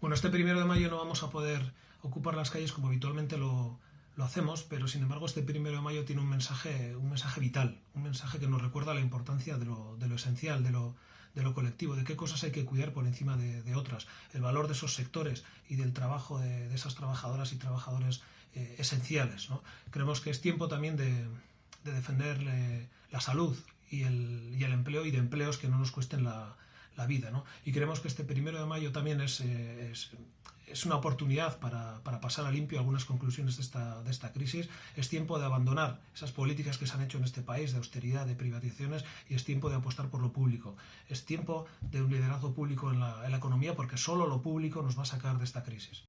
Bueno, este primero de mayo no vamos a poder ocupar las calles como habitualmente lo, hacemos, pero sin embargo este primero de mayo tiene un mensaje, un mensaje vital, un mensaje que nos recuerda la importancia de lo, esencial, de lo, de lo, colectivo, de qué cosas hay que cuidar por encima de, otras, el valor de esos sectores y del trabajo de, esas trabajadoras y trabajadores eh, esenciales. Creemos que es tiempo también de, defender la salud y el, y el empleo y de empleos que no nos cuesten la, la vida. ¿no? Y creemos que este primero de mayo también es, eh, es, una oportunidad para, para, pasar a limpio algunas conclusiones de esta, de esta crisis. Es tiempo de abandonar esas políticas que se han hecho en este país de austeridad, de privatizaciones, y es tiempo de apostar por lo público. Es tiempo de un liderazgo público en la, en la economía porque solo lo público nos va a sacar de esta crisis.